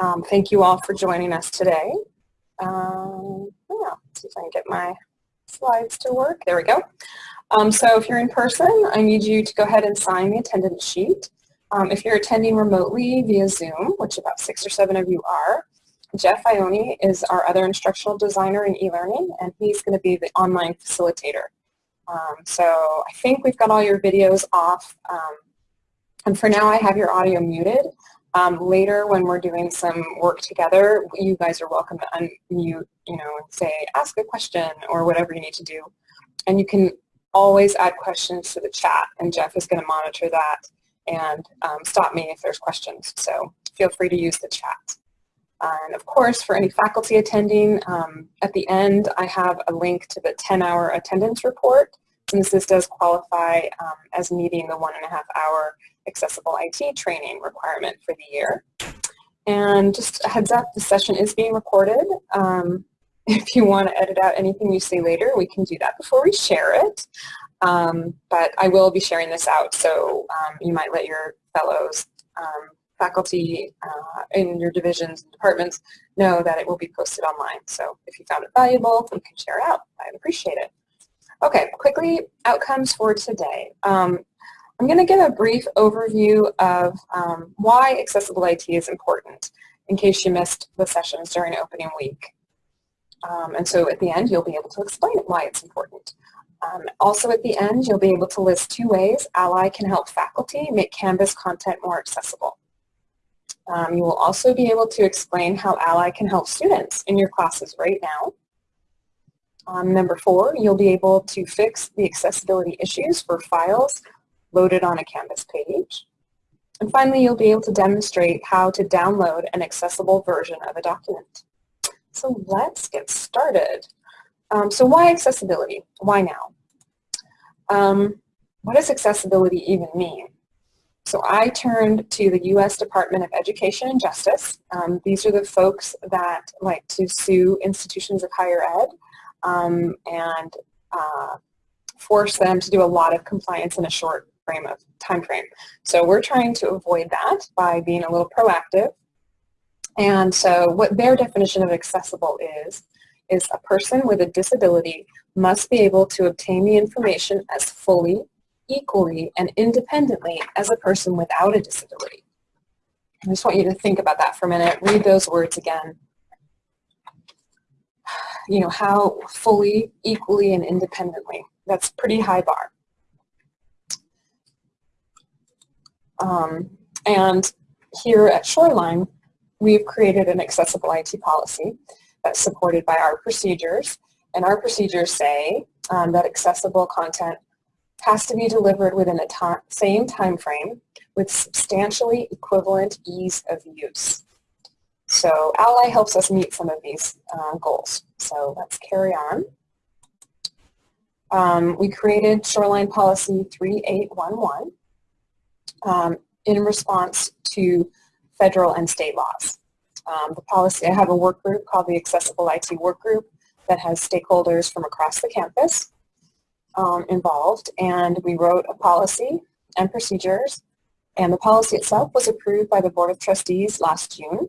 Um, thank you all for joining us today. Um, yeah, see if I can get my slides to work. There we go. Um, so if you're in person, I need you to go ahead and sign the attendance sheet. Um, if you're attending remotely via Zoom, which about six or seven of you are, Jeff Ione is our other instructional designer in e-learning, and he's going to be the online facilitator. Um, so I think we've got all your videos off, um, and for now I have your audio muted. Um, later when we're doing some work together, you guys are welcome to unmute, you know, and say, ask a question or whatever you need to do. And you can always add questions to the chat, and Jeff is going to monitor that and um, stop me if there's questions. So feel free to use the chat. And of course, for any faculty attending, um, at the end I have a link to the 10-hour attendance report, since this does qualify um, as meeting the one and a half hour accessible IT training requirement for the year. And just a heads up, the session is being recorded. Um, if you want to edit out anything you say later, we can do that before we share it. Um, but I will be sharing this out, so um, you might let your fellows, um, faculty uh, in your divisions and departments know that it will be posted online. So if you found it valuable, you can share it out. I'd appreciate it. Okay, quickly, outcomes for today. Um, I'm going to give a brief overview of um, why accessible IT is important in case you missed the sessions during opening week. Um, and so at the end, you'll be able to explain why it's important. Um, also at the end, you'll be able to list two ways Ally can help faculty make Canvas content more accessible. Um, you will also be able to explain how Ally can help students in your classes right now. Um, number four, you'll be able to fix the accessibility issues for files loaded on a Canvas page. And finally, you'll be able to demonstrate how to download an accessible version of a document. So let's get started. Um, so why accessibility? Why now? Um, what does accessibility even mean? So I turned to the U.S. Department of Education and Justice. Um, these are the folks that like to sue institutions of higher ed um, and uh, force them to do a lot of compliance in a short frame of time frame. So we're trying to avoid that by being a little proactive. And so what their definition of accessible is, is a person with a disability must be able to obtain the information as fully, equally, and independently as a person without a disability. I just want you to think about that for a minute. Read those words again. You know, how fully, equally, and independently. That's pretty high bar. Um, and here at Shoreline, we've created an accessible IT policy that's supported by our procedures. And our procedures say um, that accessible content has to be delivered within the same time frame with substantially equivalent ease of use. So Ally helps us meet some of these uh, goals. So let's carry on. Um, we created Shoreline Policy 3811 um, in response to federal and state laws. Um, the policy, I have a work group called the Accessible IT Work Group that has stakeholders from across the campus um, involved and we wrote a policy and procedures and the policy itself was approved by the Board of Trustees last June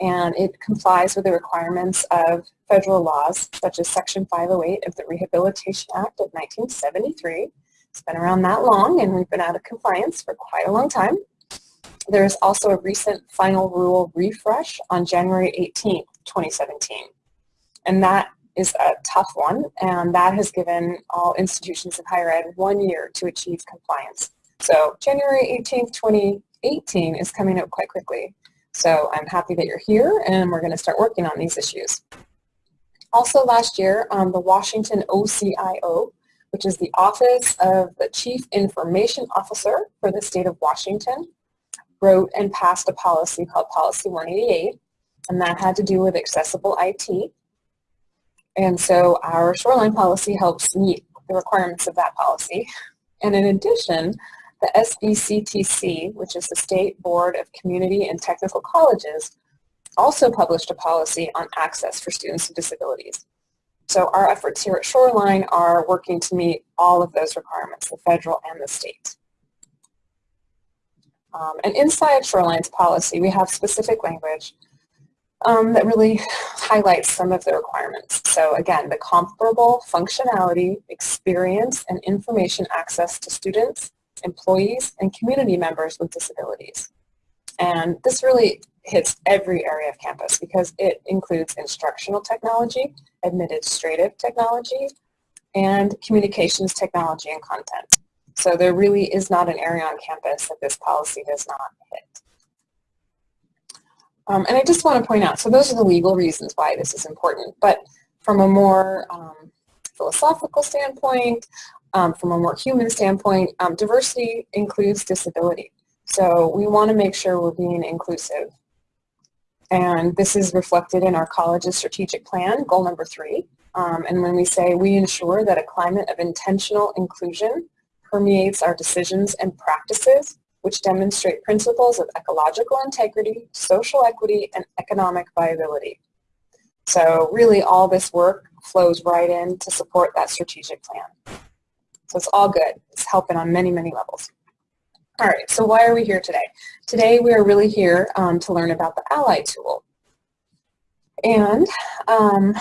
and it complies with the requirements of federal laws such as Section 508 of the Rehabilitation Act of 1973 it's been around that long and we've been out of compliance for quite a long time. There's also a recent final rule refresh on January 18, 2017. And that is a tough one and that has given all institutions of higher ed one year to achieve compliance. So January 18, 2018 is coming up quite quickly. So I'm happy that you're here and we're going to start working on these issues. Also last year, um, the Washington OCIO which is the Office of the Chief Information Officer for the state of Washington, wrote and passed a policy called Policy 188, and that had to do with accessible IT. And so our shoreline policy helps meet the requirements of that policy. And in addition, the SBCTC, which is the State Board of Community and Technical Colleges, also published a policy on access for students with disabilities. So our efforts here at Shoreline are working to meet all of those requirements, the federal and the state. Um, and inside Shoreline's policy, we have specific language um, that really highlights some of the requirements. So again, the comparable functionality, experience, and information access to students, employees, and community members with disabilities. And this really hits every area of campus because it includes instructional technology, administrative technology, and communications technology and content. So there really is not an area on campus that this policy does not hit. Um, and I just want to point out, so those are the legal reasons why this is important, but from a more um, philosophical standpoint, um, from a more human standpoint, um, diversity includes disability. So we want to make sure we're being inclusive. And this is reflected in our college's strategic plan, goal number three. Um, and when we say we ensure that a climate of intentional inclusion permeates our decisions and practices, which demonstrate principles of ecological integrity, social equity, and economic viability. So really all this work flows right in to support that strategic plan. So it's all good. It's helping on many, many levels. All right, so why are we here today? Today we are really here um, to learn about the Ally tool. And um,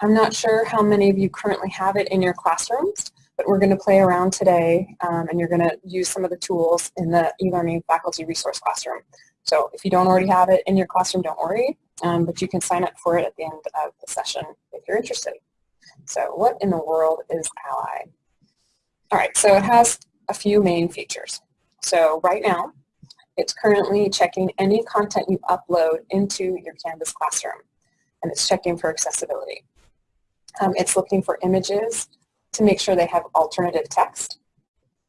I'm not sure how many of you currently have it in your classrooms, but we're going to play around today um, and you're going to use some of the tools in the eLearning faculty resource classroom. So if you don't already have it in your classroom, don't worry, um, but you can sign up for it at the end of the session if you're interested. So what in the world is Ally? All right, so it has a few main features. So right now, it's currently checking any content you upload into your Canvas classroom, and it's checking for accessibility. Um, it's looking for images to make sure they have alternative text.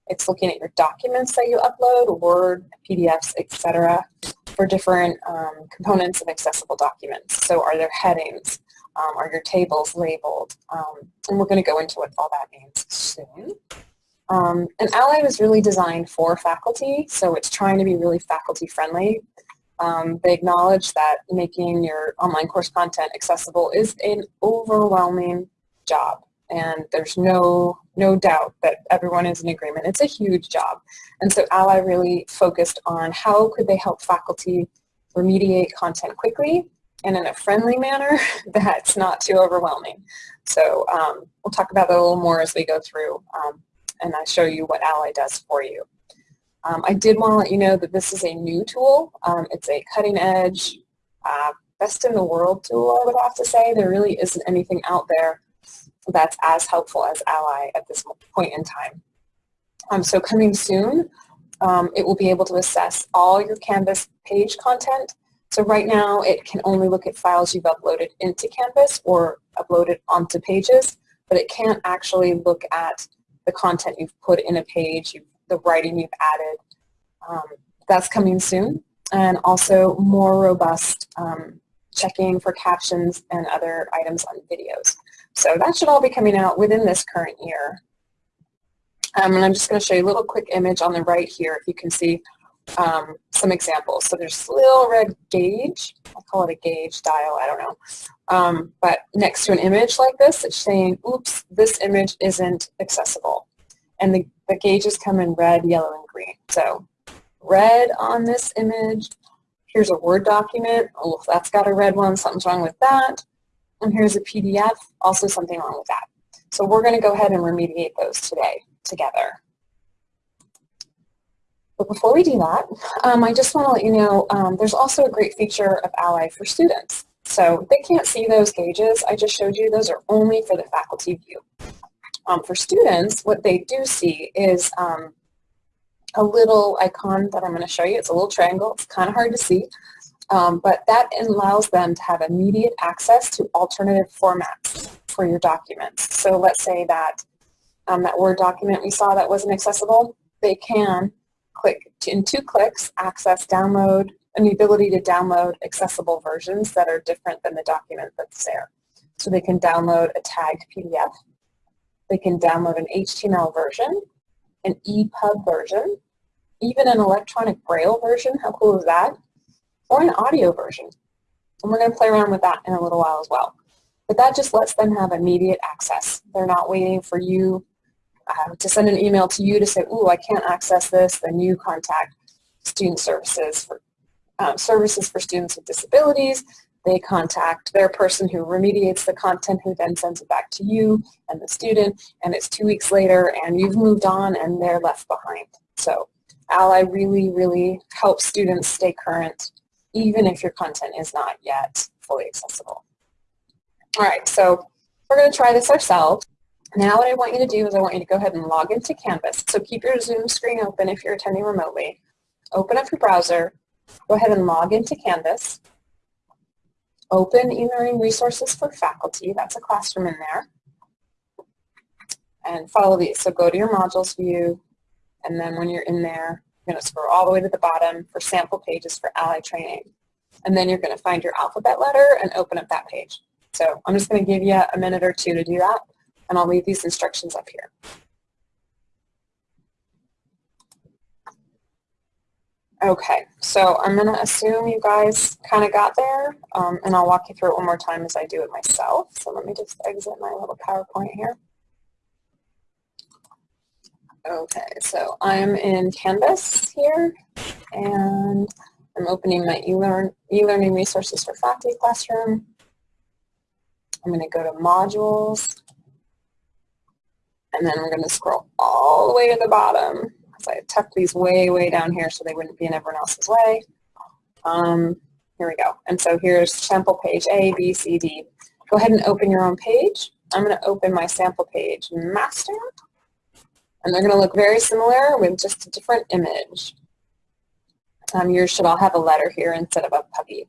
It's looking at your documents that you upload, Word, PDFs, etc., for different um, components of accessible documents. So are there headings? Um, are your tables labeled? Um, and we're going to go into what all that means soon. Um, and Ally was really designed for faculty, so it's trying to be really faculty friendly. Um, they acknowledge that making your online course content accessible is an overwhelming job and there's no no doubt that everyone is in agreement. It's a huge job. And so Ally really focused on how could they help faculty remediate content quickly and in a friendly manner that's not too overwhelming. So um, we'll talk about that a little more as we go through um, and I show you what Ally does for you. Um, I did want to let you know that this is a new tool. Um, it's a cutting edge, uh, best in the world tool, I would have to say. There really isn't anything out there that's as helpful as Ally at this point in time. Um, so coming soon, um, it will be able to assess all your Canvas page content. So right now, it can only look at files you've uploaded into Canvas or uploaded onto pages, but it can't actually look at the content you've put in a page, the writing you've added. Um, that's coming soon. And also more robust um, checking for captions and other items on videos. So that should all be coming out within this current year. Um, and I'm just going to show you a little quick image on the right here if you can see um, some examples. So there's little red gauge. I'll call it a gauge dial. I don't know. Um, but next to an image like this, it's saying, oops, this image isn't accessible. And the, the gauges come in red, yellow, and green. So red on this image. Here's a Word document. Oh, that's got a red one. Something's wrong with that. And here's a PDF. Also something wrong with that. So we're going to go ahead and remediate those today together. But before we do that, um, I just want to let you know um, there's also a great feature of Ally for students. So they can't see those gauges I just showed you. Those are only for the faculty view. Um, for students, what they do see is um, a little icon that I'm going to show you. It's a little triangle. It's kind of hard to see. Um, but that allows them to have immediate access to alternative formats for your documents. So let's say that um, that Word document we saw that wasn't accessible, they can click in two clicks, access download, and the ability to download accessible versions that are different than the document that's there. So they can download a tagged PDF, they can download an HTML version, an EPUB version, even an electronic braille version, how cool is that? Or an audio version. And we're going to play around with that in a little while as well. But that just lets them have immediate access. They're not waiting for you uh, to send an email to you to say, ooh, I can't access this, then you contact student services for um, services for students with disabilities. They contact their person who remediates the content who then sends it back to you and the student and it's two weeks later and you've moved on and they're left behind. So Ally really, really helps students stay current even if your content is not yet fully accessible. All right, so we're going to try this ourselves. Now what I want you to do is I want you to go ahead and log into Canvas. So keep your Zoom screen open if you're attending remotely. Open up your browser. Go ahead and log into Canvas. Open e-learning resources for faculty. That's a classroom in there. And follow these. So go to your modules view, and then when you're in there, you're going to scroll all the way to the bottom for sample pages for Ally training. And then you're going to find your alphabet letter and open up that page. So I'm just going to give you a minute or two to do that, and I'll leave these instructions up here. Okay, so I'm going to assume you guys kind of got there, um, and I'll walk you through it one more time as I do it myself. So let me just exit my little PowerPoint here. Okay, so I'm in Canvas here, and I'm opening my e-learn, e-learning resources for faculty classroom. I'm going to go to modules, and then we're going to scroll all the way to the bottom because I tucked these way, way down here so they wouldn't be in everyone else's way. Um, here we go. And so here's sample page A, B, C, D. Go ahead and open your own page. I'm going to open my sample page master. And they're going to look very similar with just a different image. Um, yours should all have a letter here instead of a puppy.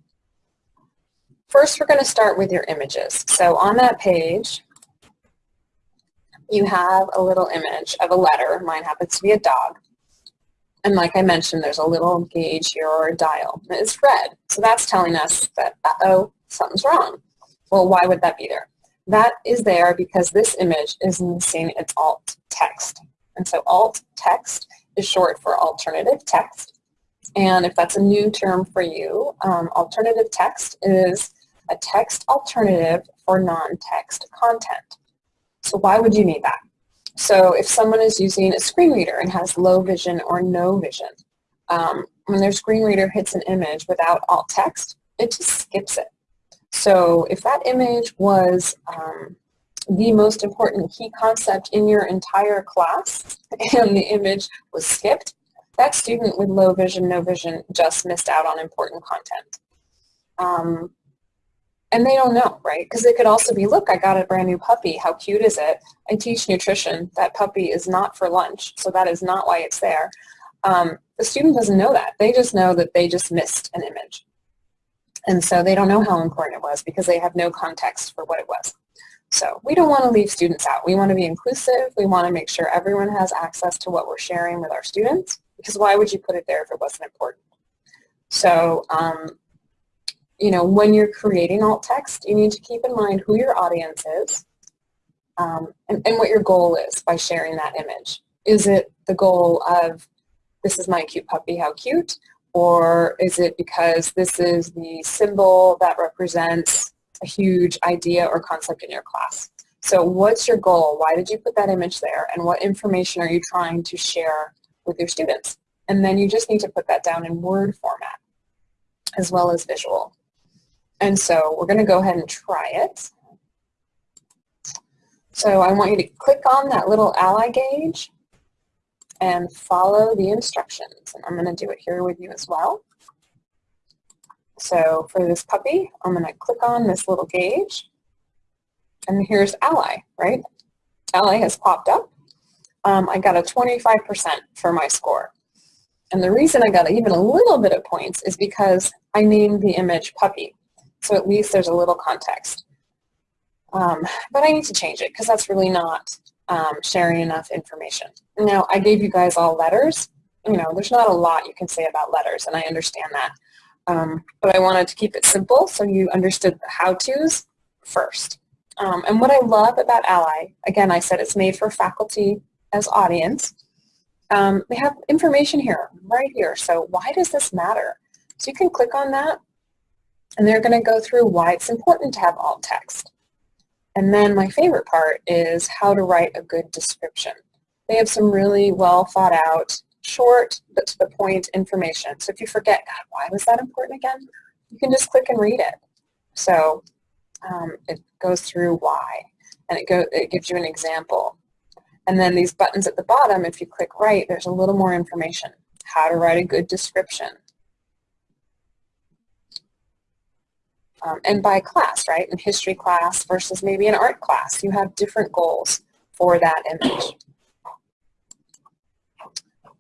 First, we're going to start with your images. So on that page, you have a little image of a letter. Mine happens to be a dog. And like I mentioned, there's a little gauge here or a dial. It's red. So that's telling us that, uh-oh, something's wrong. Well, why would that be there? That is there because this image is missing its alt text. And so alt text is short for alternative text. And if that's a new term for you, um, alternative text is a text alternative for non-text content. So why would you need that? So if someone is using a screen reader and has low vision or no vision, um, when their screen reader hits an image without alt text, it just skips it. So if that image was um, the most important key concept in your entire class and the image was skipped, that student with low vision, no vision just missed out on important content. Um, and they don't know, right? Because it could also be, look, I got a brand new puppy. How cute is it? I teach nutrition. That puppy is not for lunch, so that is not why it's there. Um, the student doesn't know that. They just know that they just missed an image. And so they don't know how important it was because they have no context for what it was. So we don't want to leave students out. We want to be inclusive. We want to make sure everyone has access to what we're sharing with our students because why would you put it there if it wasn't important? So, um, you know, when you're creating alt text, you need to keep in mind who your audience is um, and, and what your goal is by sharing that image. Is it the goal of, this is my cute puppy, how cute? Or is it because this is the symbol that represents a huge idea or concept in your class. So what's your goal? Why did you put that image there? And what information are you trying to share with your students? And then you just need to put that down in Word format as well as visual. And so we're going to go ahead and try it. So I want you to click on that little ally gauge and follow the instructions. And I'm going to do it here with you as well. So for this puppy, I'm going to click on this little gauge. And here's Ally, right? Ally has popped up. Um, I got a 25% for my score. And the reason I got even a little bit of points is because I named the image puppy. So at least there's a little context. Um, but I need to change it because that's really not um, sharing enough information. Now, I gave you guys all letters. You know, there's not a lot you can say about letters, and I understand that. Um, but I wanted to keep it simple so you understood the how-tos first. Um, and what I love about Ally, again, I said it's made for faculty as audience. Um, they have information here, right here. So why does this matter? So you can click on that, and they're going to go through why it's important to have alt text. And then my favorite part is how to write a good description. They have some really well thought out short but to the point information. So if you forget, God, why was that important again? You can just click and read it. So um, it goes through why, and it, go, it gives you an example. And then these buttons at the bottom, if you click right, there's a little more information. How to write a good description. Um, and by class, right? In history class versus maybe an art class, you have different goals for that image.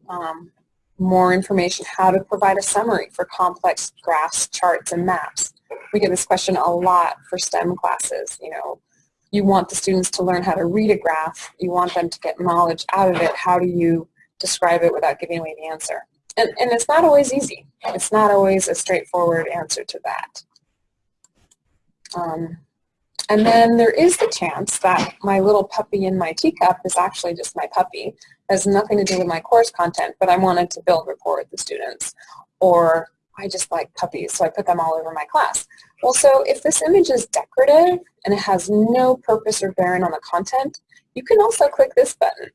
Um, more information, how to provide a summary for complex graphs, charts, and maps. We get this question a lot for STEM classes, you know, you want the students to learn how to read a graph, you want them to get knowledge out of it, how do you describe it without giving away the answer? And, and it's not always easy. It's not always a straightforward answer to that. Um, and then there is the chance that my little puppy in my teacup is actually just my puppy. It has nothing to do with my course content, but I wanted to build rapport with the students. Or I just like puppies, so I put them all over my class. Well, so if this image is decorative and it has no purpose or bearing on the content, you can also click this button,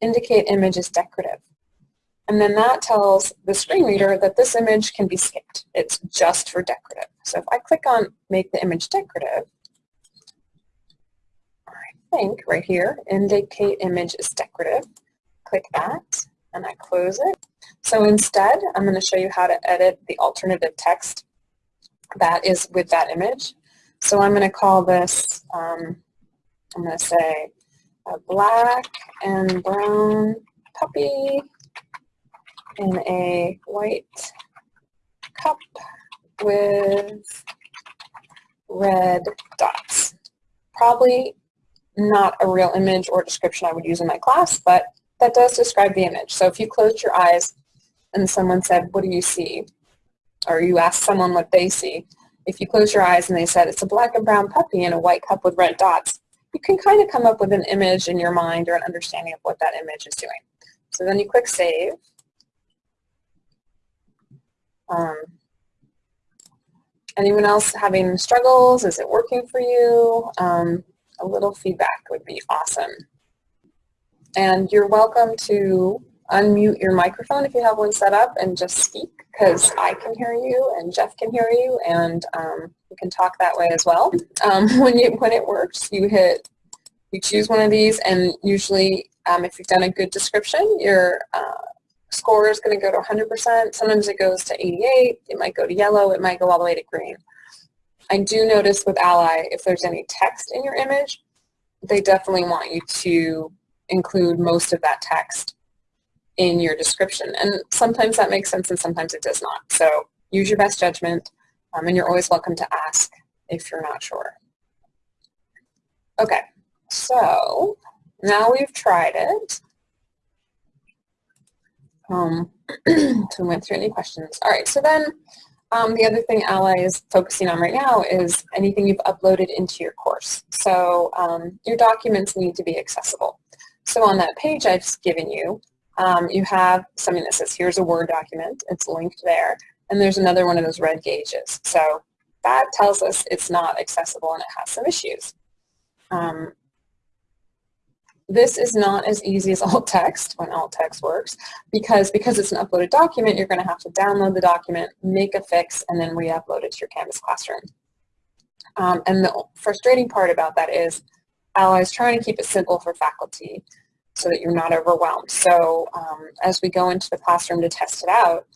indicate image is decorative. And then that tells the screen reader that this image can be skipped. It's just for decorative. So if I click on make the image decorative, I think right here, indicate image is decorative, click that and I close it. So instead, I'm going to show you how to edit the alternative text that is with that image. So I'm going to call this, um, I'm going to say a black and brown puppy in a white cup with red dots. Probably not a real image or description I would use in my class, but that does describe the image. So if you closed your eyes and someone said, what do you see? Or you ask someone what they see. If you close your eyes and they said, it's a black and brown puppy in a white cup with red dots, you can kind of come up with an image in your mind or an understanding of what that image is doing. So then you click Save. Um, anyone else having struggles? Is it working for you? Um, a little feedback would be awesome. And you're welcome to unmute your microphone if you have one set up and just speak because I can hear you and Jeff can hear you and um, you can talk that way as well. Um, when, you, when it works, you hit, you choose one of these and usually um, if you've done a good description, your uh, score is going to go to 100%. Sometimes it goes to 88. It might go to yellow. It might go all the way to green. I do notice with Ally, if there's any text in your image, they definitely want you to include most of that text in your description. And sometimes that makes sense and sometimes it does not. So use your best judgment um, and you're always welcome to ask if you're not sure. Okay, so now we've tried it. Um, so we went through any questions. All right, so then um, the other thing Ally is focusing on right now is anything you've uploaded into your course. So um, your documents need to be accessible. So on that page I've given you, um, you have something that says, here's a Word document. It's linked there. And there's another one of those red gauges. So that tells us it's not accessible and it has some issues. Um, this is not as easy as alt text when alt text works because because it's an uploaded document, you're going to have to download the document, make a fix, and then re-upload it to your Canvas classroom. Um, and the frustrating part about that is Ally's trying to keep it simple for faculty so that you're not overwhelmed. So um, as we go into the classroom to test it out,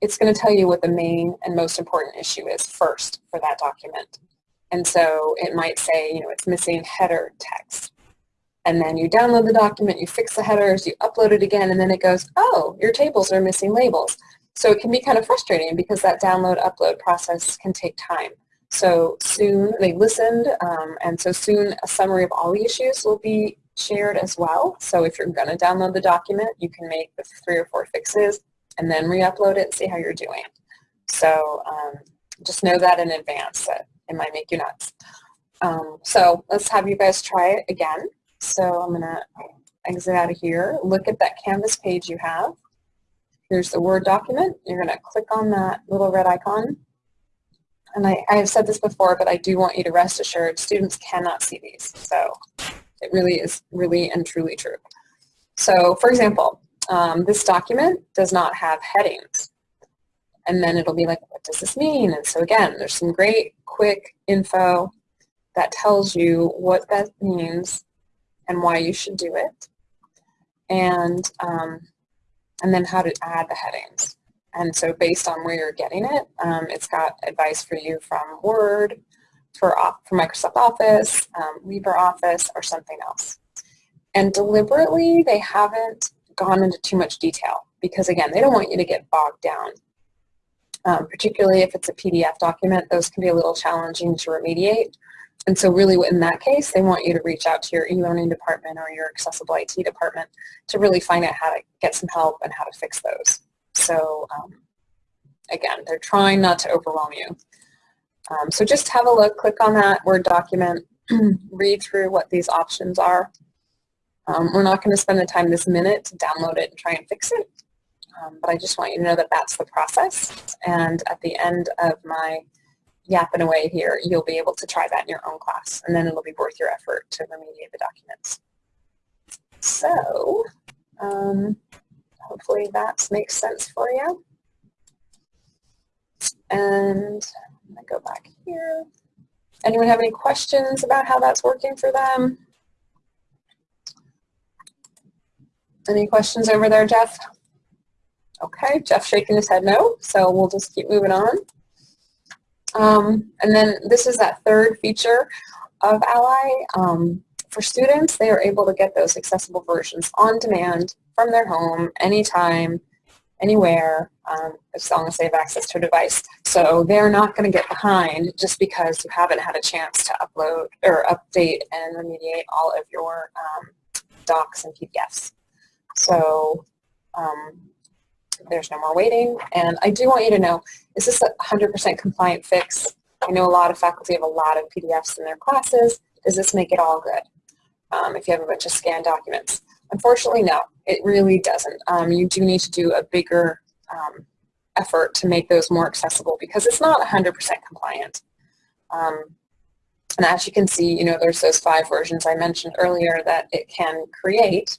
it's going to tell you what the main and most important issue is first for that document. And so it might say, you know, it's missing header text. And then you download the document, you fix the headers, you upload it again, and then it goes, oh, your tables are missing labels. So it can be kind of frustrating because that download upload process can take time. So soon they listened, um, and so soon a summary of all the issues will be shared as well. So if you're going to download the document, you can make the three or four fixes and then re-upload it and see how you're doing. So um, just know that in advance that it might make you nuts. Um, so let's have you guys try it again. So I'm going to exit out of here. Look at that Canvas page you have. Here's the Word document. You're going to click on that little red icon. And I, I have said this before, but I do want you to rest assured students cannot see these. So it really is really and truly true. So for example, um, this document does not have headings. And then it'll be like, what does this mean? And so again, there's some great quick info that tells you what that means and why you should do it. And, um, and then how to add the headings. And so based on where you're getting it, um, it's got advice for you from Word, for, for Microsoft Office, um, LibreOffice, or something else. And deliberately, they haven't gone into too much detail because, again, they don't want you to get bogged down. Um, particularly if it's a PDF document, those can be a little challenging to remediate. And so really in that case, they want you to reach out to your e-learning department or your accessible IT department to really find out how to get some help and how to fix those. So um, again, they're trying not to overwhelm you. Um, so just have a look, click on that Word document, read through what these options are. Um, we're not going to spend the time this minute to download it and try and fix it, um, but I just want you to know that that's the process. And at the end of my yapping away here, you'll be able to try that in your own class, and then it'll be worth your effort to remediate the documents. So, um, hopefully that makes sense for you. And I'm going to go back here. Anyone have any questions about how that's working for them? Any questions over there, Jeff? Okay, Jeff shaking his head no, so we'll just keep moving on. Um, and then this is that third feature of Ally. Um, for students, they are able to get those accessible versions on demand from their home, anytime, anywhere, um, as long as they have access to a device. So they're not going to get behind just because you haven't had a chance to upload or update and remediate all of your um, docs and PDFs. So um, there's no more waiting. And I do want you to know, is this a 100% compliant fix? I know a lot of faculty have a lot of PDFs in their classes. Does this make it all good um, if you have a bunch of scanned documents? Unfortunately, no, it really doesn't. Um, you do need to do a bigger um, effort to make those more accessible because it's not 100% compliant. Um, and as you can see, you know, there's those five versions I mentioned earlier that it can create.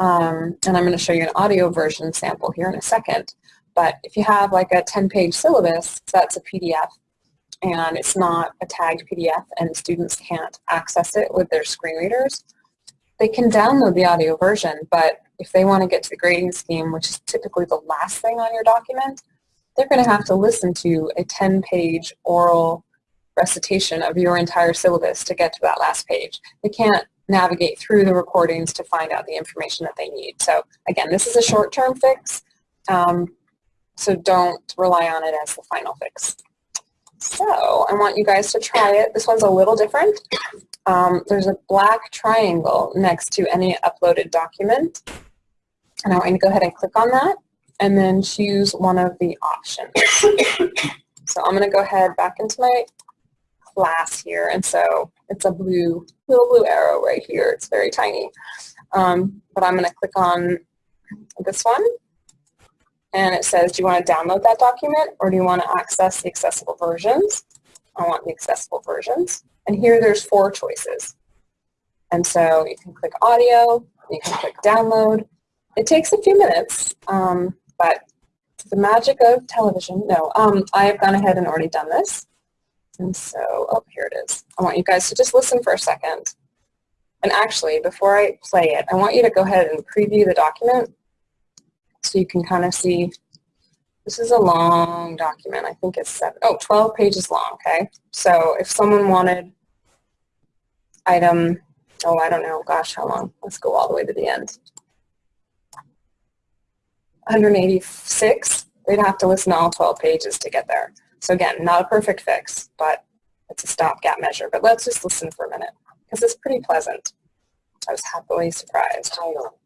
Um, and I'm going to show you an audio version sample here in a second. But if you have like a 10-page syllabus, that's a PDF, and it's not a tagged PDF and students can't access it with their screen readers, they can download the audio version, but if they want to get to the grading scheme, which is typically the last thing on your document, they're going to have to listen to a 10-page oral recitation of your entire syllabus to get to that last page. They can't navigate through the recordings to find out the information that they need. So again, this is a short-term fix, um, so don't rely on it as the final fix. So I want you guys to try it. This one's a little different. Um, there's a black triangle next to any uploaded document. And I want you to go ahead and click on that and then choose one of the options. so I'm going to go ahead back into my class here. And so it's a blue, little blue arrow right here. It's very tiny. Um, but I'm going to click on this one. And it says, do you want to download that document or do you want to access the accessible versions? I want the accessible versions. And here there's four choices. And so you can click audio, you can click download. It takes a few minutes, um, but the magic of television, no, um, I have gone ahead and already done this. And so, oh, here it is. I want you guys to just listen for a second. And actually, before I play it, I want you to go ahead and preview the document so you can kind of see. This is a long document. I think it's seven, oh, 12 pages long, okay? So if someone wanted item, oh, I don't know, gosh, how long? Let's go all the way to the end. 186, they'd have to listen to all 12 pages to get there. So again, not a perfect fix, but it's a stopgap measure. But let's just listen for a minute, because it's pretty pleasant. I was happily surprised. Title,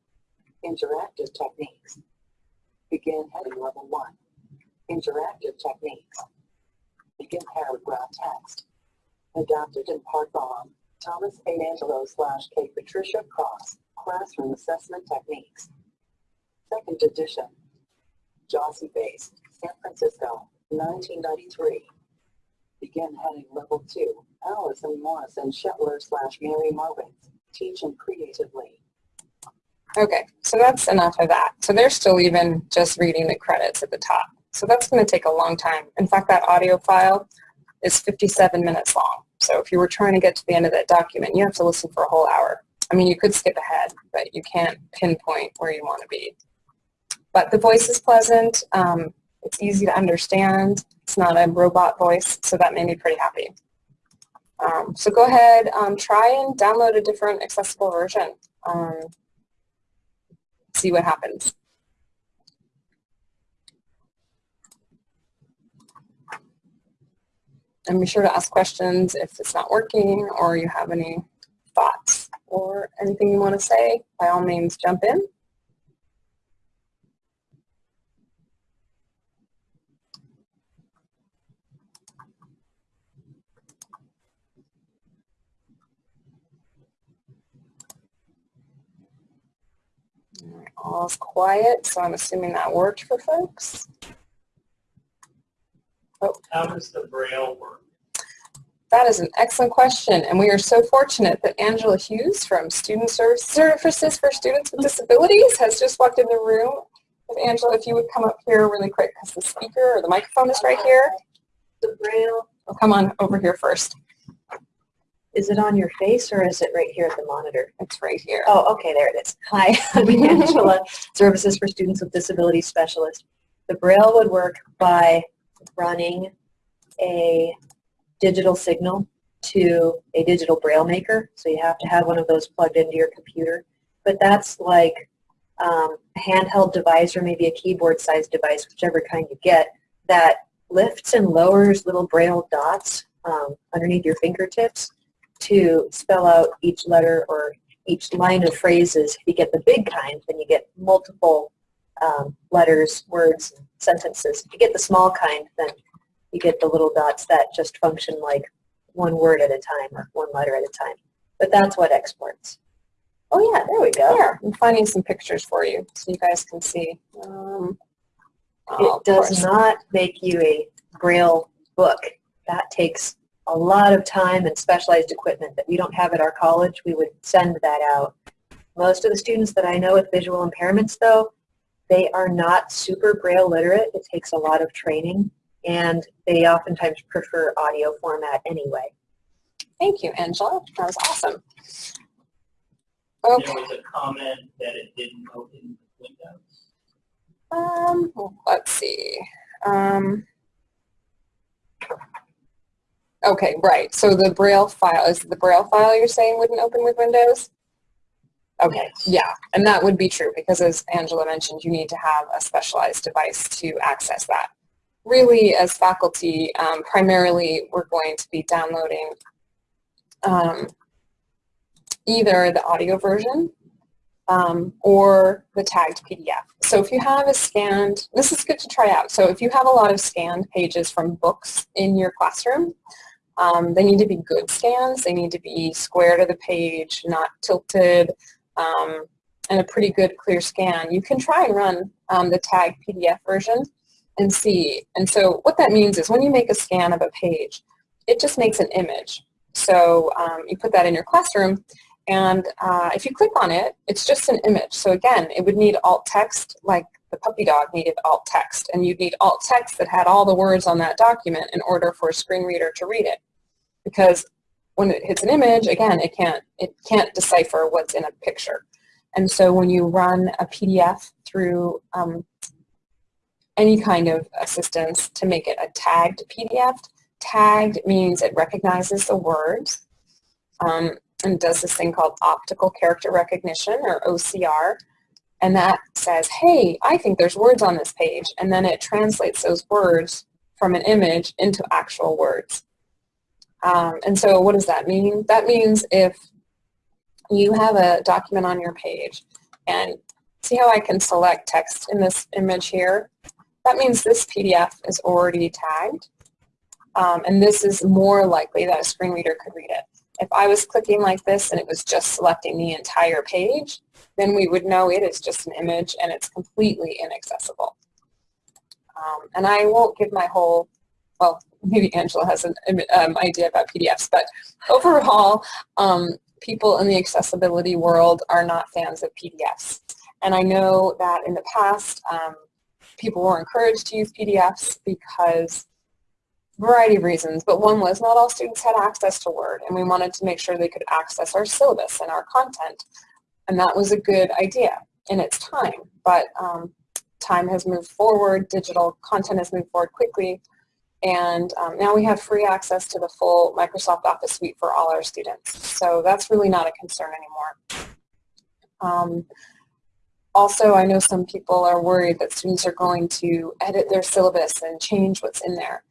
Interactive Techniques. Begin heading level 1. Interactive Techniques. Begin paragraph text. Adapted in part by Thomas A. Angelo slash K. Patricia Cross, Classroom Assessment Techniques. Second edition. Jossey-Bass, San Francisco, 1993. Begin heading level 2. Allison Morrison-Shetlar slash Mary Marwitz. Teaching creatively. Okay, so that's enough of that. So they're still even just reading the credits at the top. So that's going to take a long time. In fact, that audio file is 57 minutes long. So if you were trying to get to the end of that document, you have to listen for a whole hour. I mean, you could skip ahead, but you can't pinpoint where you want to be. But the voice is pleasant. Um, it's easy to understand. It's not a robot voice, so that made me pretty happy. Um, so go ahead, um, try and download a different accessible version. Um, see what happens. And be sure to ask questions if it's not working or you have any thoughts or anything you want to say. By all means, jump in. All's quiet, so I'm assuming that worked for folks. Oh. How does the Braille work? That is an excellent question, and we are so fortunate that Angela Hughes from Student Services for Students with Disabilities has just walked in the room. If Angela, if you would come up here really quick, because the speaker or the microphone is right here. The Braille, oh, come on over here first. Is it on your face or is it right here at the monitor? It's right here. Oh, okay, there it is. Hi, I'm Angela, Services for Students with Disabilities Specialist. The Braille would work by running a digital signal to a digital Braille maker. So you have to have one of those plugged into your computer. But that's like um, a handheld device or maybe a keyboard-sized device, whichever kind you get, that lifts and lowers little Braille dots um, underneath your fingertips to spell out each letter or each line of phrases. If you get the big kind, then you get multiple um, letters, words, sentences. If you get the small kind, then you get the little dots that just function like one word at a time or one letter at a time. But that's what exports. Oh yeah, there we go. There, I'm finding some pictures for you so you guys can see. Um, oh, it does not make you a Braille book. That takes a lot of time and specialized equipment that we don't have at our college. We would send that out. Most of the students that I know with visual impairments, though, they are not super Braille literate. It takes a lot of training, and they oftentimes prefer audio format anyway. Thank you, Angela. That was awesome. Okay. There was a comment that it didn't open Windows. Um, let's see. Um, Okay, right. So the Braille file, is the Braille file you're saying wouldn't open with Windows? Okay, yeah, and that would be true because as Angela mentioned, you need to have a specialized device to access that. Really, as faculty, um, primarily we're going to be downloading um, either the audio version um, or the tagged PDF. So if you have a scanned, this is good to try out. So if you have a lot of scanned pages from books in your classroom, um, they need to be good scans. They need to be square to the page, not tilted, um, and a pretty good clear scan. You can try and run um, the tag PDF version and see. And so what that means is when you make a scan of a page, it just makes an image. So um, you put that in your classroom, and uh, if you click on it, it's just an image. So again, it would need alt text like the puppy dog needed alt text, and you'd need alt text that had all the words on that document in order for a screen reader to read it. Because when it hits an image, again, it can't, it can't decipher what's in a picture. And so when you run a PDF through um, any kind of assistance to make it a tagged PDF, tagged means it recognizes the words um, and does this thing called optical character recognition or OCR and that says, hey, I think there's words on this page, and then it translates those words from an image into actual words. Um, and so what does that mean? That means if you have a document on your page, and see how I can select text in this image here? That means this PDF is already tagged, um, and this is more likely that a screen reader could read it. If I was clicking like this and it was just selecting the entire page, then we would know it is just an image and it's completely inaccessible. Um, and I won't give my whole, well, maybe Angela has an um, idea about PDFs, but overall, um, people in the accessibility world are not fans of PDFs. And I know that in the past, um, people were encouraged to use PDFs because variety of reasons, but one was not all students had access to Word, and we wanted to make sure they could access our syllabus and our content. And that was a good idea in its time, but um, time has moved forward, digital content has moved forward quickly, and um, now we have free access to the full Microsoft Office suite for all our students. So that's really not a concern anymore. Um, also, I know some people are worried that students are going to edit their syllabus and change what's in there.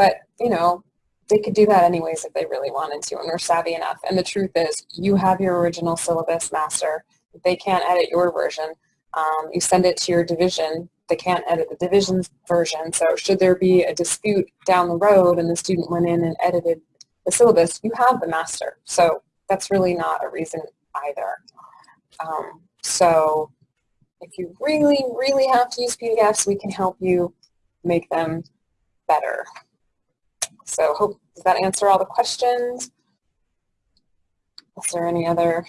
But, you know, they could do that anyways if they really wanted to and they're savvy enough. And the truth is, you have your original syllabus master. They can't edit your version. Um, you send it to your division. They can't edit the division's version. So should there be a dispute down the road and the student went in and edited the syllabus, you have the master. So that's really not a reason either. Um, so if you really, really have to use PDFs, we can help you make them better. So hope, does that answer all the questions? Is there any other?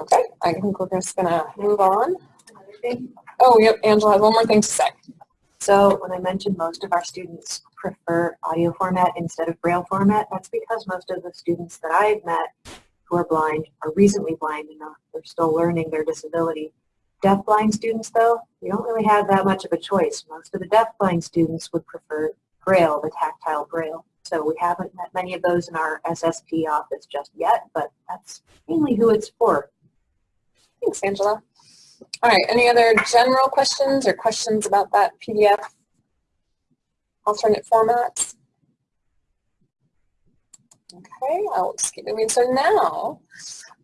Okay, I think we're just gonna move on. Oh, yep, Angela has one more thing to say. So when I mentioned most of our students prefer audio format instead of braille format, that's because most of the students that I've met who are blind are recently blind enough. They're still learning their disability. Deaf-blind students, though, you don't really have that much of a choice. Most of the deaf-blind students would prefer braille, the tactile braille. So we haven't met many of those in our SSP office just yet, but that's mainly who it's for. Thanks, Angela. All right, any other general questions or questions about that PDF alternate formats? Okay, I'll keep moving. So now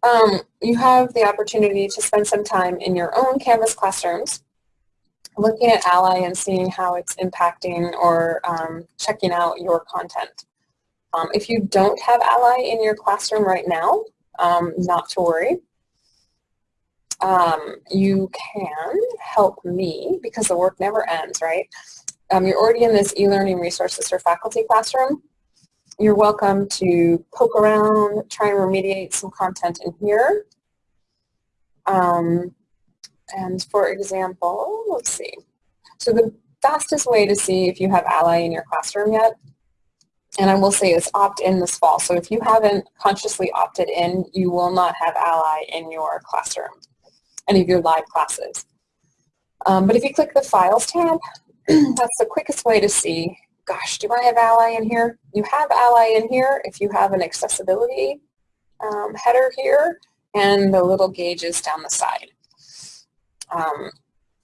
um, you have the opportunity to spend some time in your own Canvas classrooms looking at Ally and seeing how it's impacting or um, checking out your content. Um, if you don't have Ally in your classroom right now, um, not to worry. Um, you can help me because the work never ends, right? Um, you're already in this e-learning resources for faculty classroom. You're welcome to poke around, try and remediate some content in here. Um, and for example, let's see. So the fastest way to see if you have Ally in your classroom yet, and I will say is opt in this fall. So if you haven't consciously opted in, you will not have Ally in your classroom, any of your live classes. Um, but if you click the Files tab, that's the quickest way to see, gosh, do I have Ally in here? You have Ally in here if you have an accessibility um, header here and the little gauges down the side. Um,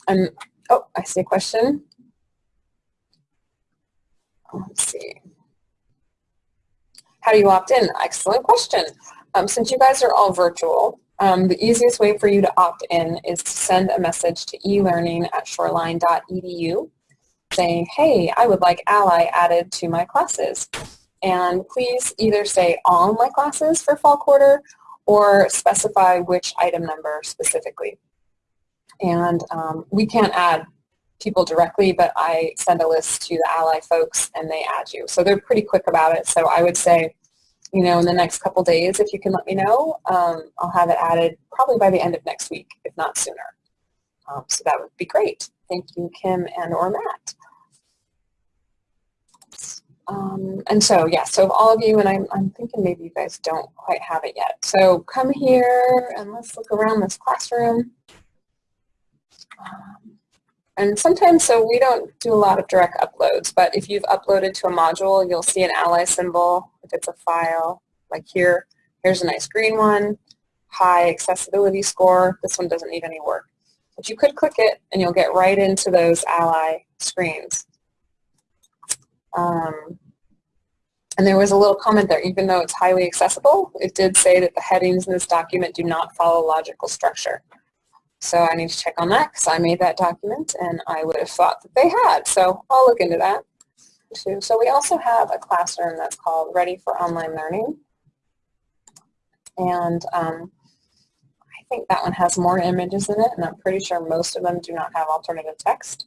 and, oh, I see a question. Let's see. How do you opt in? Excellent question. Um, since you guys are all virtual, um, the easiest way for you to opt in is to send a message to elearning at shoreline.edu saying, hey, I would like Ally added to my classes. And please either say all my classes for fall quarter or specify which item number specifically. And um, we can't add people directly, but I send a list to the Ally folks and they add you. So they're pretty quick about it. So I would say, you know, in the next couple days, if you can let me know, um, I'll have it added probably by the end of next week, if not sooner. Um, so that would be great. Thank you, Kim and or Matt. Um, and so, yeah, so all of you, and I'm, I'm thinking maybe you guys don't quite have it yet. So come here and let's look around this classroom. Um, and sometimes, so we don't do a lot of direct uploads, but if you've uploaded to a module, you'll see an ally symbol if it's a file, like here. Here's a nice green one, high accessibility score. This one doesn't need any work. But you could click it and you'll get right into those ally screens. Um, and there was a little comment there, even though it's highly accessible, it did say that the headings in this document do not follow logical structure. So I need to check on that because I made that document and I would have thought that they had. So I'll look into that too. So we also have a classroom that's called Ready for Online Learning. And um, think that one has more images in it and I'm pretty sure most of them do not have alternative text.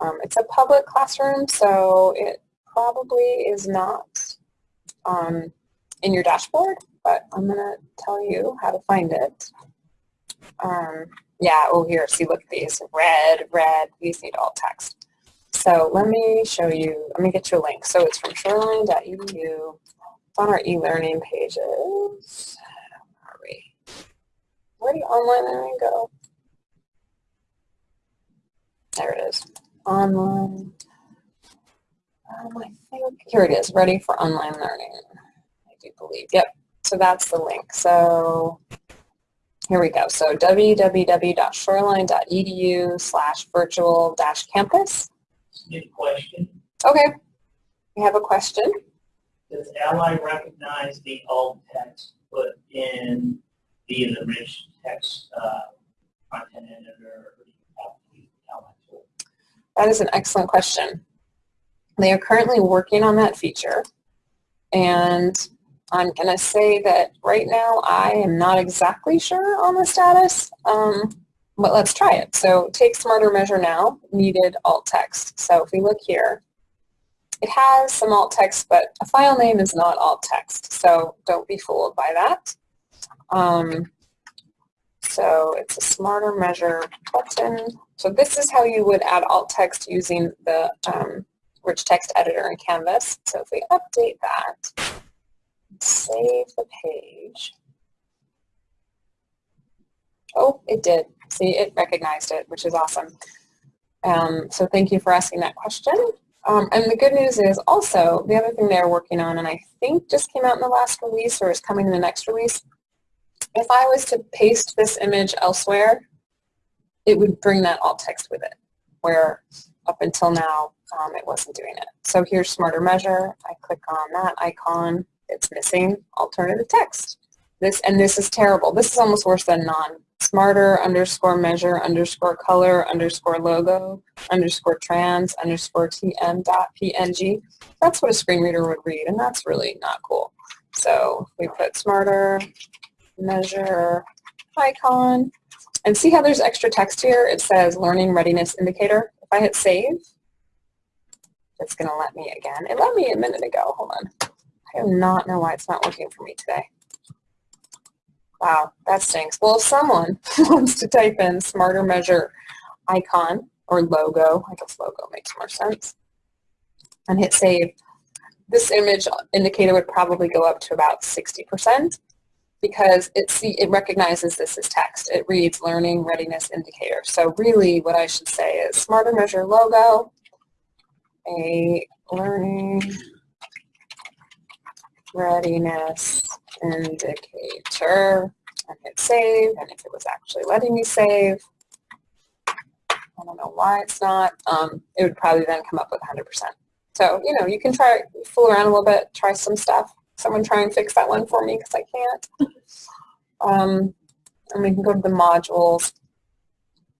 Um, it's a public classroom, so it probably is not um, in your dashboard, but I'm going to tell you how to find it. Um, yeah, oh here, see, look at these, red, red, these need alt text. So let me show you, let me get you a link. So it's from shoreline.edu. It's on our e-learning pages. Where are we? Did online learning go? There it is. Online. Um, I think, here it is, ready for online learning. I do believe, yep. So that's the link. So here we go. So www.shoreline.edu slash virtual dash campus. Good question. Okay. We have a question. Does Ally recognize the alt text put in the rich text uh, content editor? That is an excellent question. They are currently working on that feature. And I'm going to say that right now I am not exactly sure on the status, um, but let's try it. So take Smarter Measure Now, needed alt text. So if we look here, it has some alt text, but a file name is not alt text. So don't be fooled by that. Um, so it's a Smarter Measure button. So this is how you would add alt text using the um, rich text editor in Canvas. So if we update that, save the page. Oh, it did. See, it recognized it, which is awesome. Um, so thank you for asking that question. Um, and the good news is also, the other thing they're working on, and I think just came out in the last release or is coming in the next release, if I was to paste this image elsewhere, it would bring that alt text with it, where up until now, um, it wasn't doing it. So here's Smarter Measure. I click on that icon. It's missing alternative text. This And this is terrible. This is almost worse than non. Smarter underscore measure underscore color underscore logo underscore trans underscore tm dot png. That's what a screen reader would read, and that's really not cool. So we put smarter measure icon, and see how there's extra text here? It says learning readiness indicator. If I hit save, it's going to let me again. It let me a minute ago. Hold on. I do not know why it's not working for me today. Wow, that stinks. Well, if someone wants to type in smarter measure icon or logo, I guess logo makes more sense, and hit save, this image indicator would probably go up to about 60% because it, see, it recognizes this as text. It reads learning readiness indicator. So really what I should say is smarter measure logo, a learning readiness indicator and hit save and if it was actually letting me save I don't know why it's not um, it would probably then come up with 100% so you know you can try fool around a little bit try some stuff someone try and fix that one for me because I can't um, and we can go to the modules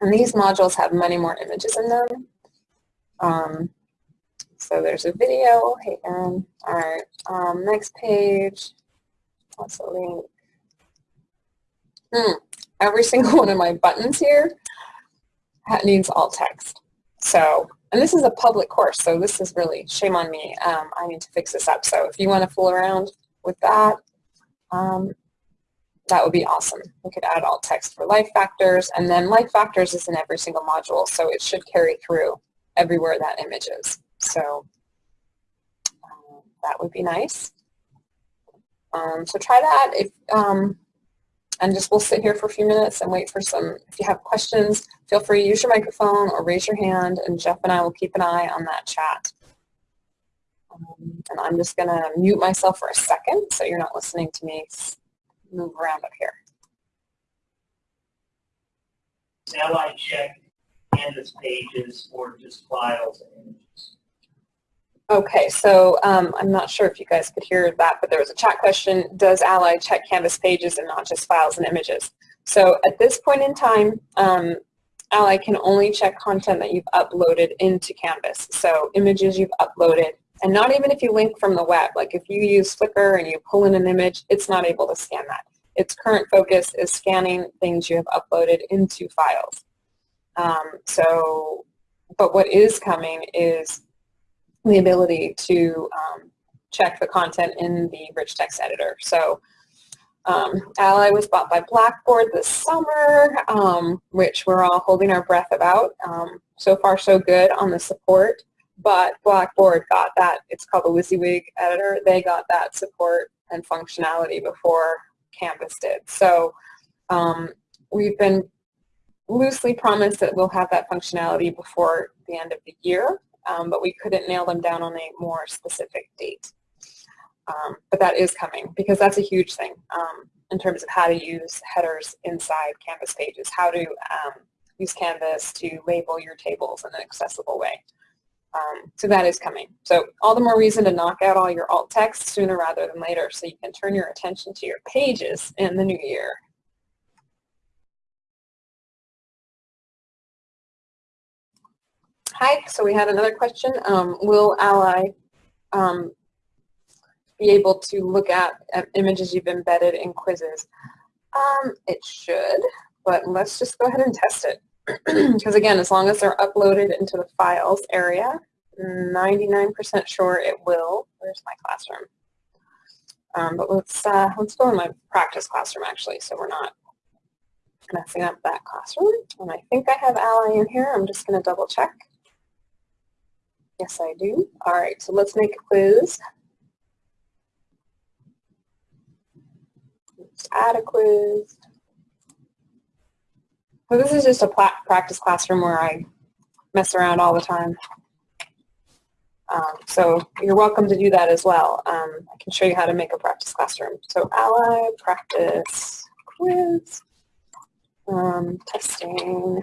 and these modules have many more images in them um, so there's a video. Hey, Aaron. All right. Um, next page. That's a link. Hmm. Every single one of my buttons here needs alt text. So, and this is a public course, so this is really shame on me. Um, I need to fix this up. So if you want to fool around with that, um, that would be awesome. We could add alt text for life factors, and then life factors is in every single module, so it should carry through everywhere that image is. So um, that would be nice. Um, so try that if, um, and just we'll sit here for a few minutes and wait for some, if you have questions, feel free to use your microphone or raise your hand and Jeff and I will keep an eye on that chat. Um, and I'm just going to mute myself for a second so you're not listening to me move around up here. Does I check Canvas pages or just files and images? Okay, so um, I'm not sure if you guys could hear that, but there was a chat question. Does Ally check Canvas pages and not just files and images? So at this point in time, um, Ally can only check content that you've uploaded into Canvas. So images you've uploaded, and not even if you link from the web. Like if you use Flickr and you pull in an image, it's not able to scan that. Its current focus is scanning things you have uploaded into files. Um, so, but what is coming is the ability to um, check the content in the rich text editor. So Um, Ally was bought by Blackboard this summer, um, which we're all holding our breath about. Um, so far, so good on the support, but Blackboard got that, it's called the WYSIWYG editor, they got that support and functionality before Canvas did. So um, we've been loosely promised that we'll have that functionality before the end of the year, um, but we couldn't nail them down on a more specific date. Um, but that is coming because that's a huge thing um, in terms of how to use headers inside Canvas pages, how to um, use Canvas to label your tables in an accessible way. Um, so that is coming. So all the more reason to knock out all your alt text sooner rather than later so you can turn your attention to your pages in the new year. Hi, so we had another question. Um, will Ally um, be able to look at, images you've embedded in quizzes? Um, it should, but let's just go ahead and test it. Because again, as long as they're uploaded into the files area, 99% sure it will. Where's my classroom? Um, but let's uh, let's go in my practice classroom actually, so we're not messing up that classroom. And I think I have Ally in here. I'm just going to double check. Yes, I do. All right, so let's make a quiz. Add a quiz. So this is just a practice classroom where I mess around all the time. Um, so you're welcome to do that as well. Um, I can show you how to make a practice classroom. So ally, practice, quiz, um, testing,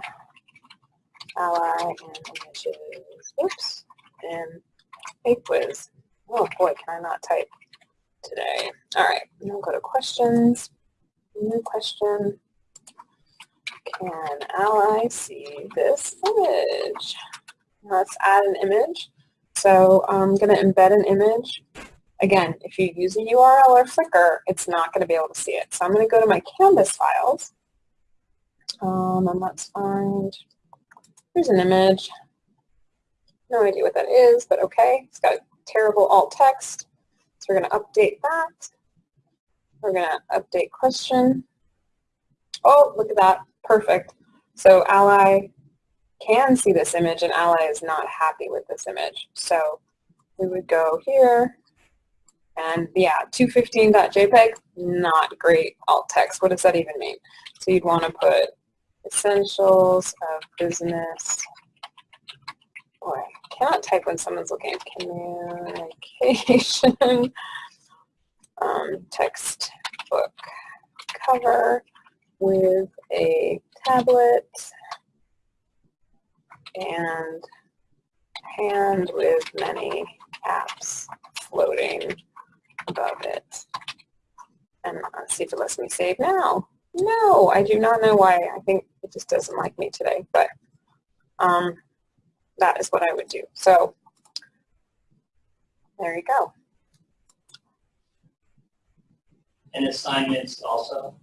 ally, and images, oops, and a quiz. Oh boy, can I not type today. All right, now go to questions, new question. Can ally see this image? Let's add an image. So I'm going to embed an image. Again, if you use a URL or Flickr, it's not going to be able to see it. So I'm going to go to my Canvas files. Um, and let's find, here's an image. No idea what that is, but okay. It's got terrible alt text. So we're going to update that. We're going to update question. Oh, look at that. Perfect. So ally can see this image and Ally is not happy with this image. So we would go here and yeah, 215.jpg, not great alt text. What does that even mean? So you'd want to put essentials of business. Boy, cannot type when someone's looking at communication. um, textbook cover with a tablet and hand with many apps floating above it. And let's see if it lets me save now. No, I do not know why. I think it just doesn't like me today, but um, that is what I would do. So there you go. And assignments also?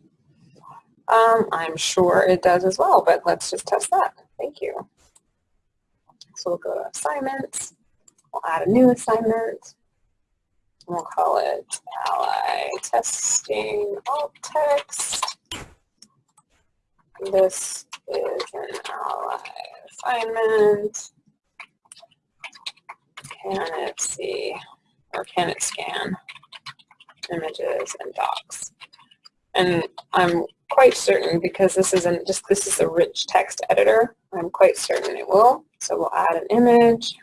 Um, I'm sure it does as well, but let's just test that. Thank you. So we'll go to assignments. We'll add a new assignment. We'll call it ally testing alt text. This is an ally assignment. Can it see or can it scan images and docs? And I'm quite certain because this isn't just this is a rich text editor. I'm quite certain it will. So we'll add an image.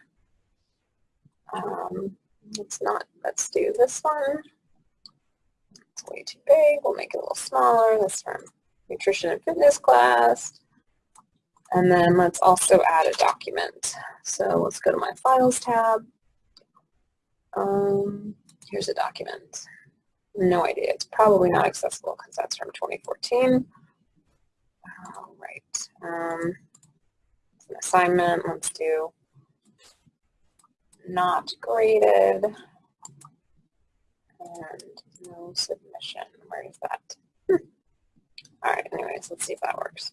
Um, let's not. Let's do this one. It's way too big. We'll make it a little smaller. This from nutrition and fitness class. And then let's also add a document. So let's go to my files tab. Um, here's a document. No idea. It's probably not accessible because that's from 2014. All right. Um, an assignment. Let's do not graded and no submission. Where is that? Hmm. All right, anyways, let's see if that works.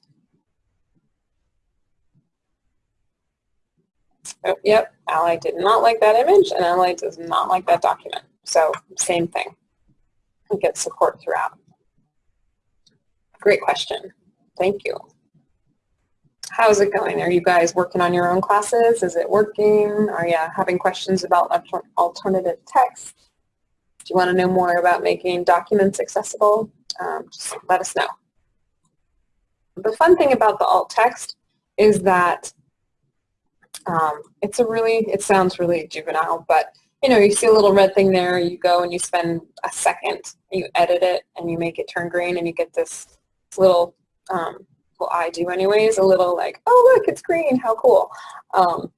Oh, yep, Ally did not like that image and Ally does not like that document. So same thing get support throughout. Great question. Thank you. How's it going? Are you guys working on your own classes? Is it working? Are you having questions about alternative text? Do you want to know more about making documents accessible? Um, just let us know. The fun thing about the alt text is that um, it's a really, it sounds really juvenile, but you know, you see a little red thing there, you go and you spend a second, you edit it and you make it turn green and you get this little, um, well I do anyways, a little like, oh look, it's green, how cool. Um,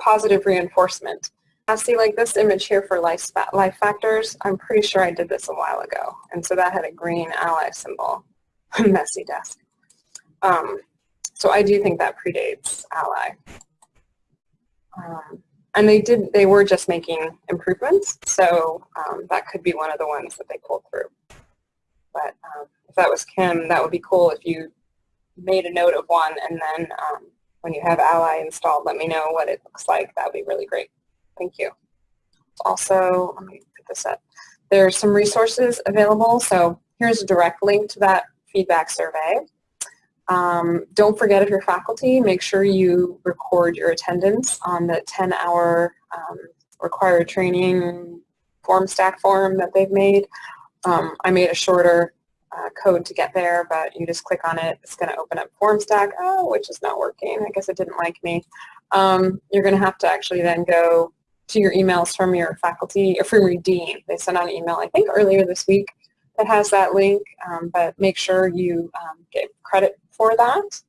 positive reinforcement. I see like this image here for life, life factors. I'm pretty sure I did this a while ago. And so that had a green ally symbol. Messy desk. Um, so I do think that predates ally. Um, and they did, they were just making improvements. So um, that could be one of the ones that they pulled through. But um, if that was Kim, that would be cool if you made a note of one and then um, when you have ally installed, let me know what it looks like. That would be really great. Thank you. Also, let me put this up. There's some resources available. So here's a direct link to that feedback survey. Um, don't forget if you're faculty, make sure you record your attendance on the 10-hour um, required training FormStack form that they've made. Um, I made a shorter uh, code to get there, but you just click on it. It's going to open up FormStack, oh, which is not working. I guess it didn't like me. Um, you're going to have to actually then go to your emails from your faculty or from your dean. They sent out an email, I think, earlier this week that has that link, um, but make sure you um, get credit for that.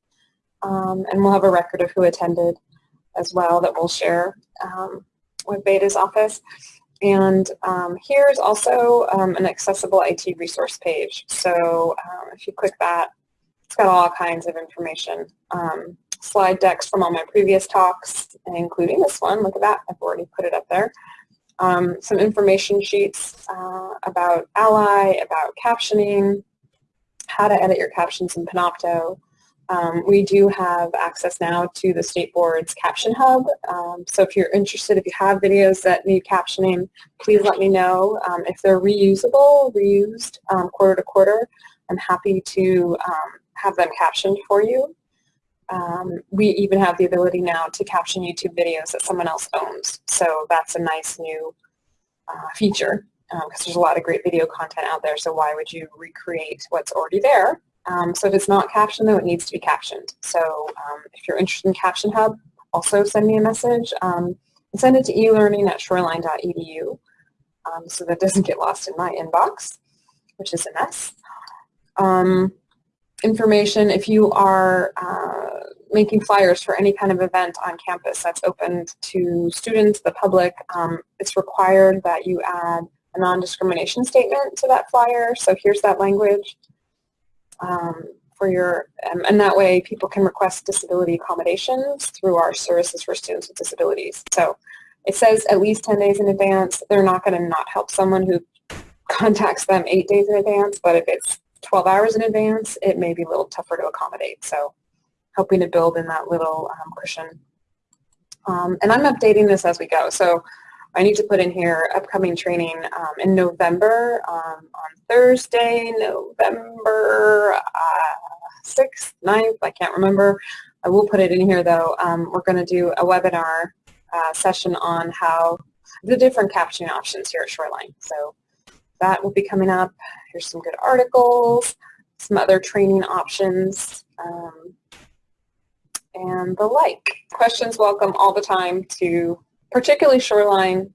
Um, and we'll have a record of who attended as well that we'll share um, with Beta's office. And um, here's also um, an accessible IT resource page. So if you click that, it's got all kinds of information. Um, slide decks from all my previous talks, including this one. Look at that. I've already put it up there. Um, some information sheets uh, about Ally, about captioning, how to edit your captions in Panopto. Um, we do have access now to the State Board's Caption Hub. Um, so if you're interested, if you have videos that need captioning, please let me know. Um, if they're reusable, reused um, quarter to quarter, I'm happy to um, have them captioned for you. Um, we even have the ability now to caption YouTube videos that someone else owns. So that's a nice new uh, feature because um, there's a lot of great video content out there. So why would you recreate what's already there? Um, so if it's not captioned, though, it needs to be captioned. So um, if you're interested in Caption Hub, also send me a message. Um, and send it to elearning at shoreline.edu um, so that doesn't get lost in my inbox, which is a mess. Um, information if you are uh, making flyers for any kind of event on campus that's open to students, the public. It's required that you add a non-discrimination statement to that flyer. So here's that language um, for your, um, and that way people can request disability accommodations through our services for students with disabilities. So it says at least 10 days in advance. They're not going to not help someone who contacts them eight days in advance, but if it's 12 hours in advance, it may be a little tougher to accommodate. So helping to build in that little um, cushion. Um, and I'm updating this as we go. So I need to put in here upcoming training um, in November um, on Thursday, November uh, 6th, 9th, I can't remember. I will put it in here though. Um, we're going to do a webinar uh, session on how the different captioning options here at Shoreline. So that will be coming up. Here's some good articles, some other training options, um, and the like. Questions welcome all the time to particularly Shoreline,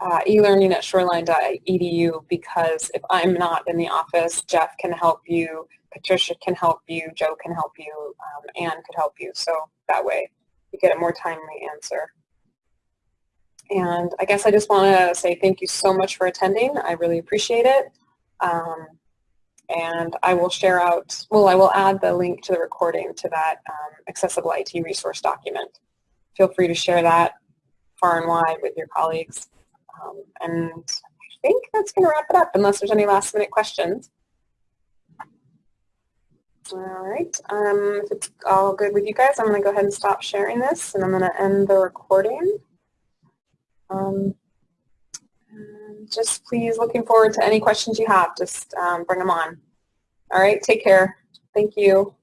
uh, e-learning at shoreline.edu because if I'm not in the office, Jeff can help you, Patricia can help you, Joe can help you, um, Anne could help you. So that way you get a more timely answer. And I guess I just want to say thank you so much for attending. I really appreciate it. Um, and I will share out, well, I will add the link to the recording to that um, accessible IT resource document. Feel free to share that far and wide with your colleagues. Um, and I think that's going to wrap it up unless there's any last minute questions. All right, um, if it's all good with you guys, I'm going to go ahead and stop sharing this and I'm going to end the recording. Um, just please looking forward to any questions you have. Just um, bring them on. All right, take care. Thank you.